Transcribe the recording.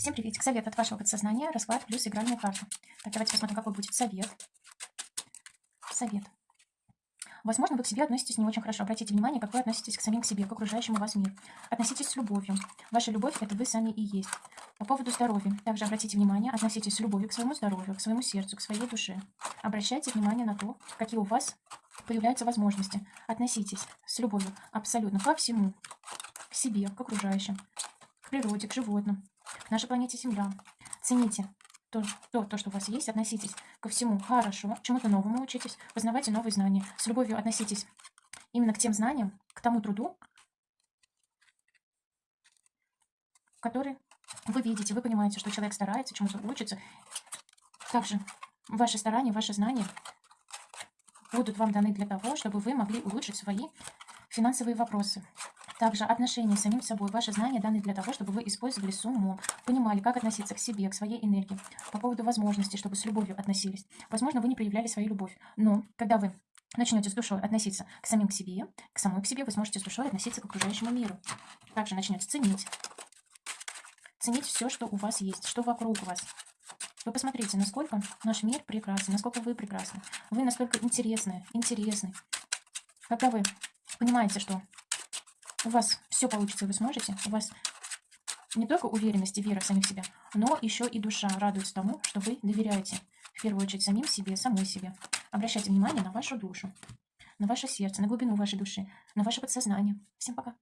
Всем приветик. Совет от вашего подсознания. Расклад плюс игральная карта. Так, давайте посмотрим, какой будет совет. Совет. Возможно, вы к себе относитесь не очень хорошо. Обратите внимание, как вы относитесь к самим к себе, к окружающему вас миру. Относитесь с любовью. Ваша любовь – это вы сами и есть. По поводу здоровья. Также обратите внимание, относитесь с любовью к своему здоровью, к своему сердцу, к своей душе. Обращайте внимание на то, какие у вас появляются возможности. Относитесь с любовью абсолютно ко всему. К себе, к окружающим, к природе, к животным, к нашей планете Земля. Цените то, то, то, что у вас есть, относитесь ко всему хорошо, чему-то новому учитесь, познавайте новые знания. С любовью относитесь именно к тем знаниям, к тому труду, который вы видите, вы понимаете, что человек старается, чему-то учится. Также ваши старания, ваши знания будут вам даны для того, чтобы вы могли улучшить свои финансовые вопросы. Также отношения с самим собой. Ваши знания даны для того, чтобы вы использовали с умом, понимали, как относиться к себе, к своей энергии. По поводу возможностей, чтобы с любовью относились. Возможно, вы не проявляли свою любовь, но когда вы начнете с душой относиться к самим к себе, к самой к себе, вы сможете с душой относиться к окружающему миру. Также начнете ценить. Ценить все, что у вас есть, что вокруг вас. Вы посмотрите, насколько наш мир прекрасен, насколько вы прекрасны. Вы настолько интересны, интересны. Когда вы понимаете, что у вас все получится, вы сможете, у вас не только уверенность и вера в самих себя, но еще и душа радуется тому, что вы доверяете, в первую очередь, самим себе, самой себе. Обращайте внимание на вашу душу, на ваше сердце, на глубину вашей души, на ваше подсознание. Всем пока!